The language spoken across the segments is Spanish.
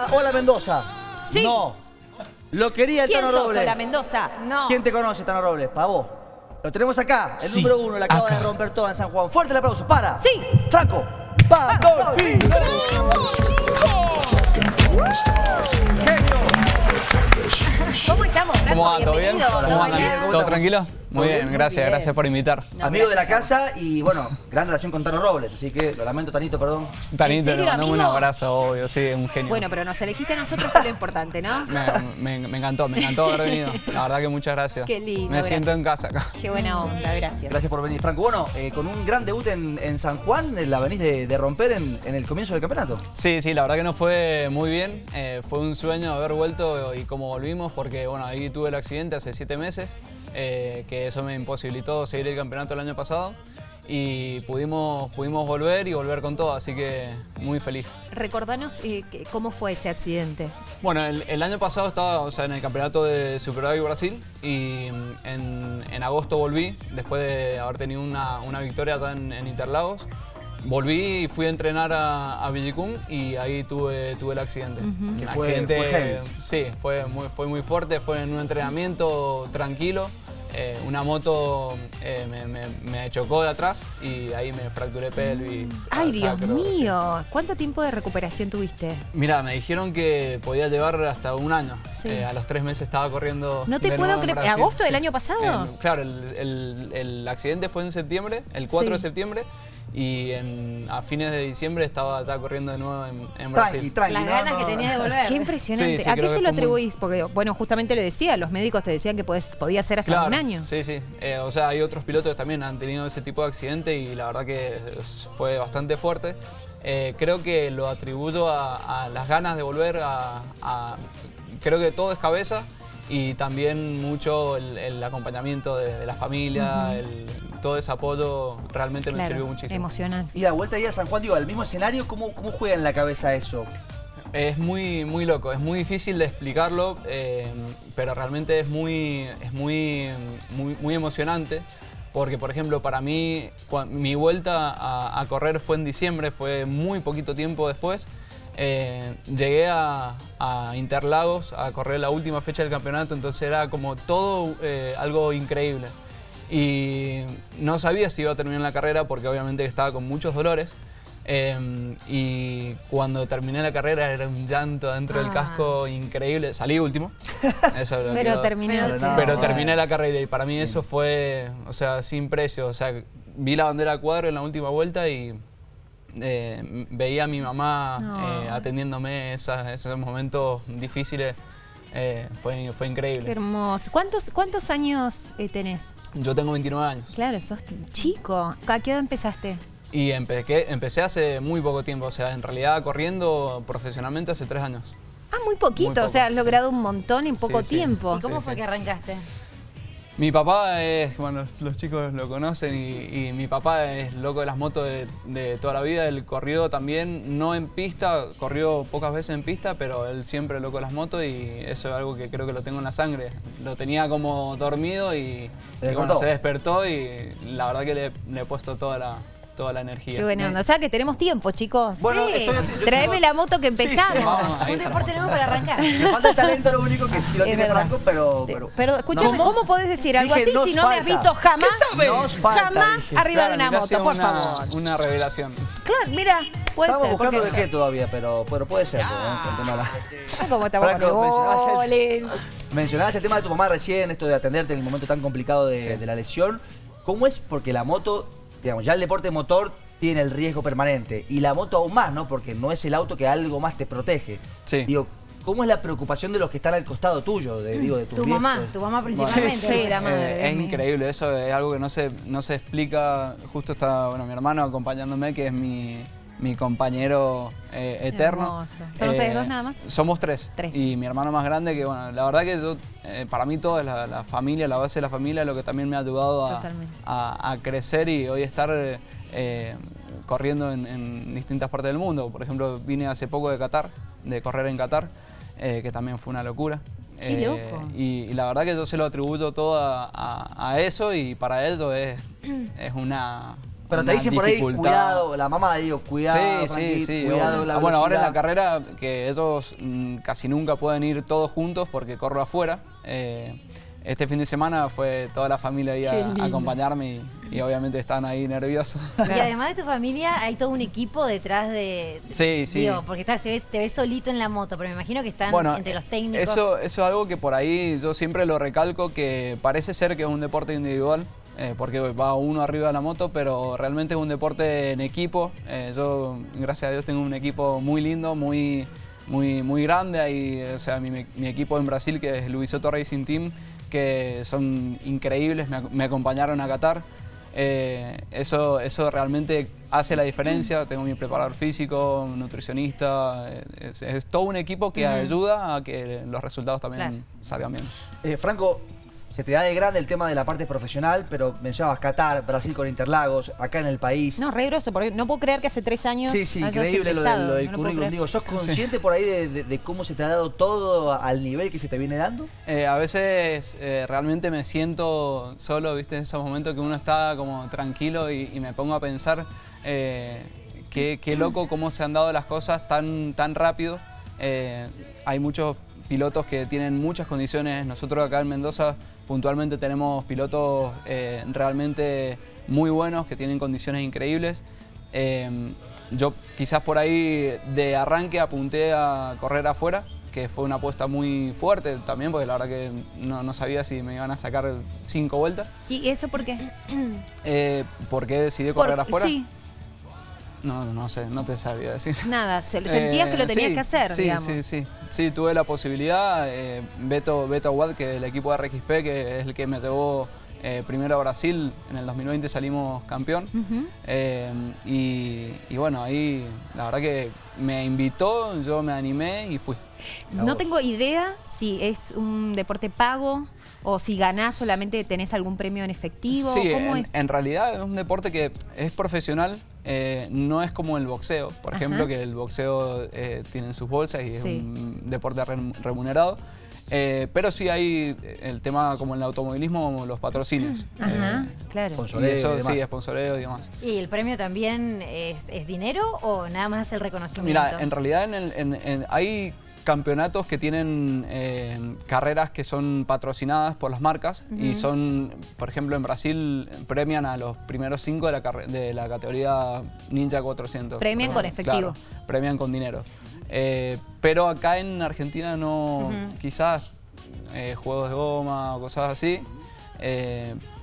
quería Hola Mendoza? Sí. No. ¿Lo quería el ¿Quién Tano sos, Robles? Hola Mendoza? No. ¿Quién te conoce, Tano Robles? Para vos. Lo tenemos acá, el Sí, número uno, la acaba acá. de romper toda en San Juan. Fuerte el aplauso, para. Sí. Franco. Pandolfi. ¿Cómo estamos, Franco? ¿Cómo va? ¿Todo bien? Bienvenido. ¿Cómo ¿Todo tranquilo? Muy bien, gracias, bien. gracias por invitar. No, Amigo de la casa y bueno, gran relación con Tano Robles, así que lo lamento, Tanito, perdón. Tanito, serio, le mandamos un abrazo, obvio, sí, un genio. Bueno, pero nos elegiste a nosotros por lo importante, ¿no? Me, me- me encantó, me encantó haber venido. La verdad que muchas gracias. Qué lindo, Me gracias. siento en casa acá. Qué buena onda, gracias. Gracias por venir, Franco. Bueno, eh, con un gran debut en, en San Juan, eh, la venís de, de romper en, en el comienzo del campeonato. Sí, sí, la verdad que nos fue muy bien. Eh, fue un sueño haber vuelto y cómo volvimos, porque bueno, ahí tuve el accidente hace siete meses, eh, que eso me imposibilitó seguir el campeonato el año pasado. Y pudimos, pudimos volver y volver con todo, así que muy feliz. Recordanos eh, cómo fue ese accidente. Bueno, el, el año pasado estaba o sea, en el campeonato de Superbike Brasil y mm, en, en agosto volví, después de haber tenido una, una victoria acá en, en Interlagos. Volví y fui a entrenar a, a Villicum y ahí tuve, tuve el accidente. Que fue- accidente, fue sí, fue muy, fue muy fuerte, fue en un entrenamiento tranquilo. Eh, una moto eh, me, me- me chocó de atrás y ahí me fracturé pelvis. Ay, Dios sacro, sí. mío. ¿Cuánto tiempo de recuperación tuviste? Mira, me dijeron que podía llevar hasta un año. Sí. Eh, a los tres meses estaba corriendo. No te de puedo creer. ¿Agosto del año pasado? Claro, el, el- el accidente fue en septiembre, el 4 Sí. de septiembre, y en- a fines de diciembre estaba ya corriendo de nuevo en, Brasil. tranqui. Las no, ganas no, que tenías de volver. Qué impresionante. Sí, sí, ¿A qué se lo muy- atribuís? Porque, bueno, justamente le decía, los médicos te decían que podés- podía ser hasta Claro, un año. Sí, sí. Eh, o sea, hay otros pilotos que también han tenido ese tipo de accidente y la verdad que fue bastante fuerte. Eh, creo que lo atribuyo a, a las ganas de volver a, a- Creo que todo es cabeza y también mucho el, el acompañamiento de, de la familia, el- todo ese apoyo realmente me sirvió muchísimo. emocional. Y la vuelta ahí a San Juan, digo, al mismo escenario, ¿cómo, cómo juega en la cabeza eso? Es muy, muy loco, es muy difícil de explicarlo, eh, pero realmente es muy, es muy, muy, muy emocionante. Porque, por ejemplo, para mí, mi vuelta a, a correr fue en diciembre, fue muy poquito tiempo después. Eh, llegué a, a Interlagos a correr la última fecha del campeonato, entonces era como todo eh, algo increíble. Y no sabía si iba a terminar la carrera porque obviamente estaba con muchos dolores. Eh, y cuando terminé la carrera era un llanto dentro del Ah. casco increíble. Salí último. Eso es lo Pero que- terminó. Pero no. pero terminé la carrera y para mí eso fue, o sea, sin precio. O sea, vi la bandera a cuadro en la última vuelta y eh, veía a mi mamá No. eh, atendiéndome esas- esos momentos difíciles. Eh, fue, fue Qué increíble. hermoso. ¿Cuántos, cuántos años eh, tenés? Yo tengo 29 años Claro, sos chico. ¿A qué edad empezaste? y empecé, empecé hace muy poco tiempo. O sea, en realidad corriendo profesionalmente hace tres años. Ah, muy poquito. Muy poco. O sea, has logrado un montón en poco Sí, sí. tiempo. ¿Y cómo Sí, fue sí. que arrancaste? Mi papá es, bueno, los chicos lo conocen y, y mi papá es loco de las motos de, de toda la vida. Él corrió también, no en pista, corrió pocas veces en pista, pero él siempre loco de las motos y eso es algo que creo que lo tengo en la sangre. Lo tenía como dormido y, y bueno, se despertó y la verdad que le, le he puesto toda la, toda la energía. Qué buena onda. O sea, que tenemos tiempo, chicos. Bueno, Sí. estoy- Traeme la moto que Sí, sí, empezamos. Vamos, Un deporte nuevo para arrancar. Me falta el talento, lo único que sí lo Es tiene verdad. Franco, pero... Pero Pero escúchame, ¿Cómo? ¿cómo podés decir algo Dije, así si no me has visto jamás? Falta, jamás dije. arriba de una moto, por una, favor. Una revelación. Claro, mira, puede Estamos ser. buscando de qué todavía, pero, pero puede ser. ¿Cómo estamos Franco, mencionabas el- bowling? Mencionabas el tema de tu mamá recién, esto de atenderte en el momento tan complicado de, Sí. de la lesión. ¿Cómo es? Porque la moto, digamos, ya el deporte motor tiene el riesgo permanente y la moto aún más, ¿no? Porque no es el auto que algo más te protege. Sí. Digo, ¿cómo es la preocupación de los que están al costado tuyo? De, digo, de tus Tu viejos? mamá, tu mamá principalmente. Sí, la madre. Eh, es increíble, eso es algo que no se, no se explica. Justo está bueno, mi hermano acompañándome, que es mi, mi compañero eh, eterno. ¿Son ustedes dos nada más? Somos tres. Tres. Y mi hermano más grande, que bueno, la verdad que yo, eh, para mí todo es la, la familia, la base de la familia, lo que también me ha ayudado a, Totalmente. a- a crecer y hoy estar eh, eh, corriendo en, en distintas partes del mundo. Por ejemplo, vine hace poco de Qatar, de correr en Qatar, eh, que también fue una locura. Qué Eh, loco. y, y la verdad que yo se lo atribuyo todo a, a- a eso y para ello es, es una, Pero te dicen por ahí, cuidado, la mamá digo, cuidado, Sí, sí, Frankie, sí. cuidado la Ah, bueno, ahora en la carrera que ellos mm, casi nunca pueden ir todos juntos porque corro afuera. eh, este fin de semana fue toda la familia ahí a, acompañarme y, y obviamente están ahí nerviosos. Y además de tu familia, hay todo un equipo detrás de. Sí, sí. Digo, porque estás, ves- te ves solito en la moto, pero me imagino que están Bueno, entre los técnicos. Eso, eso es algo que por ahí yo siempre lo recalco, que parece ser que es un deporte individual, eh, porque va uno arriba de la moto, pero realmente es un deporte en equipo. Eh, yo, gracias a Dios, tengo un equipo muy lindo, muy, muy, muy grande. Ahí, o sea, mi, mi equipo en Brasil, que es Luisoto Racing Team, que son increíbles, me, ac- me acompañaron a Qatar. Eh, eso, eso realmente hace la diferencia. Tengo mi preparador físico, nutricionista. eh, Es, es todo un equipo que ayuda a que los resultados también Claro. salgan bien. Eh, Franco, se te da de grande el tema de la parte profesional, pero mencionabas Qatar, Brasil con Interlagos, acá en el país. No, re grosso, porque no puedo creer que hace tres años. Sí, sí, increíble lo, de- empezado, lo del no lo currículum. Digo, ¿sos consciente por ahí de, de- de cómo se te ha dado todo al nivel que se te viene dando? Eh, a veces eh, realmente me siento solo, ¿viste? En esos momentos que uno está como tranquilo y, y me pongo a pensar eh, qué, qué loco cómo se han dado las cosas tan, tan rápido. Eh, hay muchos pilotos que tienen muchas condiciones. Nosotros acá en Mendoza puntualmente tenemos pilotos eh, realmente muy buenos que tienen condiciones increíbles. Eh, yo quizás por ahí de arranque apunté a correr afuera, que fue una apuesta muy fuerte también, porque la verdad que no, no sabía si me iban a sacar cinco vueltas. ¿Y eso por qué? Eh, ¿Por qué decidí correr Por- afuera? Sí, No, no sé, no te sabría decir. nada. se- Sentías que lo Eh, tenías sí, que hacer, sí, digamos. Sí, sí, sí. tuve la posibilidad. eh, Beto, Beto Aguad, que del equipo de RXP, que es el que me llevó eh, primero a Brasil, en el 2020 salimos campeón. Y, y bueno, ahí la verdad que me invitó, yo me animé y fui. No tengo idea si es un deporte pago o si ganás solamente tenés algún premio en efectivo. Sí, ¿Cómo en, es? en realidad es un deporte que es profesional, eh, no es como el boxeo, por Ajá. ejemplo, que el boxeo eh, tiene sus bolsas y es un deporte rem- remunerado. Eh, pero sí hay el tema como en el automovilismo, los patrocinios. Ajá, Eh, claro. y Sponsoreo y eso demás. sí, sponsoreo y demás. ¿Y el premio también es, es dinero o nada más el reconocimiento? Mira, en realidad en el- en- en- hay campeonatos que tienen eh, carreras que son patrocinadas por las marcas y son, por ejemplo, en Brasil premian a los primeros cinco de la, carre- de la categoría Ninja 400. Premian con efectivo. Claro, premian con dinero. Eh, pero acá en Argentina no, quizás eh, juegos de goma o cosas así.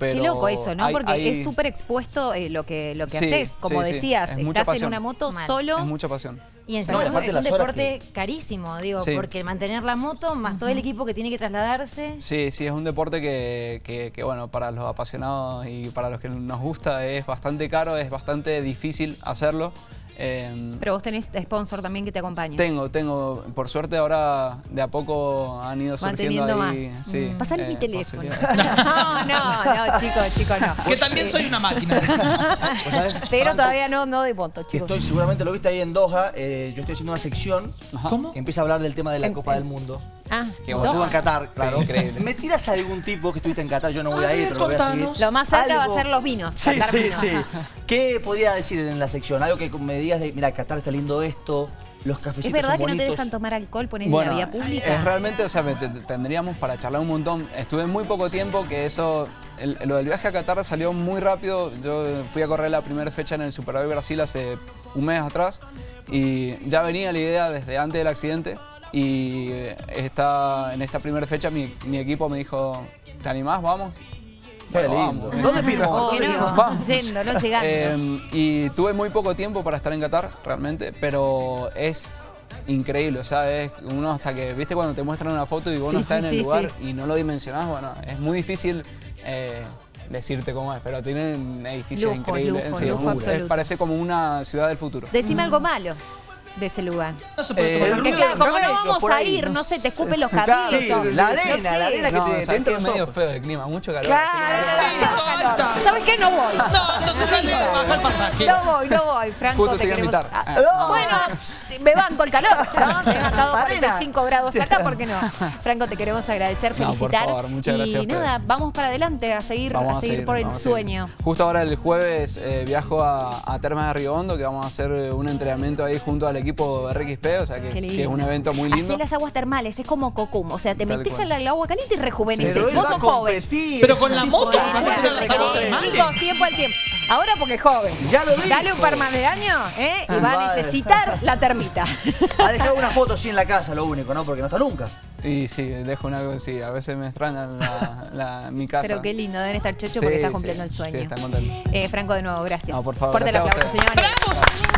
Pero Qué loco eso, ¿no? hay- Porque hay- es súper expuesto eh, lo que, lo que Sí, haces. Como sí, sí. decías, Es estás en una moto Mal. solo. Es mucha pasión. Y encima No, es es un deporte carísimo, digo, Sí. porque mantener la moto más todo el equipo que tiene que trasladarse. Sí, sí, es un deporte que, que- que, bueno, para los apasionados y para los que nos gusta es bastante caro, es bastante difícil hacerlo. Eh, Pero vos tenés sponsor también que te acompaña. tengo, tengo, por suerte ahora de a poco han ido surgiendo ahí, más. sí, Pasale eh, mi teléfono. No, no, no, chicos, chicos, no. Que también soy una máquina. ¿Vos sabés, Pero Franco, todavía no, no de Que chicos. estoy, seguramente lo viste ahí en Doha, eh, yo estoy haciendo una sección ¿Cómo? que empieza a hablar del tema de la En- Copa en- del Mundo. Ah, bueno. estuvo en Qatar, claro. increíble. ¿Me tiras algún tipo que estuviste en Qatar? Yo no voy A a ir, ver, pero lo voy a seguir. Lo más cerca va a ser los vinos. Sí, Qatar sí, vino. sí. ¿Qué podría decir en la sección? Algo que me digas de, mira, Qatar está lindo esto, los cafecitos ¿Es verdad son que no te dejan tomar alcohol poner en la vía pública? Es realmente, o sea, tendríamos para charlar un montón. Estuve muy poco tiempo, que eso, el- lo del viaje a Qatar salió muy rápido. Yo fui a correr la primera fecha en el Super Bowl Brasil hace un mes atrás y ya venía la idea desde antes del accidente. Y esta, en esta primera fecha mi, mi equipo me dijo, ¿te animás? Vamos. Qué Bueno, lindo. vamos. ¿Dónde firmó? Vamos. Yendo, no llegando. Eh, y tuve muy poco tiempo para estar en Qatar, realmente, pero es increíble, o sea, es uno hasta que, viste cuando te muestran una foto y vos no estás sí, en el sí, lugar sí. y no lo dimensionás, bueno, es muy difícil eh, decirte cómo es, pero tienen edificios Lujo, increíbles, lujo, sí, lujo es- parece como una ciudad del futuro. Decime algo malo. De ese lugar? No se puede Eh, tomar el Porque claro, como no vamos a ir, no sé, te escupen los cabellos. sí, la no arena, sé. la arena que No, te, te es medio feo el clima, mucho calor. Claro. ¿Sabes qué? No voy. No, entonces dale, baja el pasaje. No voy, no voy, Franco, Justo te a queremos. invitar. Ah, Ah. Bueno, me banco el calor, ¿no? Me he bancado Arena. 45 grados acá, ¿por qué no? Franco, te queremos agradecer, No, por felicitar. favor, muchas gracias Y a nada, vamos para adelante a seguir, a seguir por el a sueño. Justo ahora el jueves eh, viajo a, a Termas de Riondo, que vamos a hacer eh, un entrenamiento ahí junto al equipo de RXP, o sea que, es un evento muy lindo. Hacé las aguas termales, es como Cocum, o sea, te Tal metes cual. al agua caliente y rejuveneces. Vos a sos joven. Pero con la moto de- se puede tirar las aguas Eh, termales. Chicos, tiempo al tiempo. Ahora porque es joven. Ya lo dijo. Dale un par más de años, ¿eh? Y va a necesitar la termita. Ha dejado una foto así en la casa, lo único, ¿no? Porque no está nunca. Y sí, dejo una sí, a veces me extrañan la, la- mi casa. Pero qué lindo, deben estar chocho Sí, porque estás sí, cumpliendo el sí, sueño. están contentos. Eh, Franco, de nuevo, gracias. No, por favor, Fuerte el a aplauso, señores.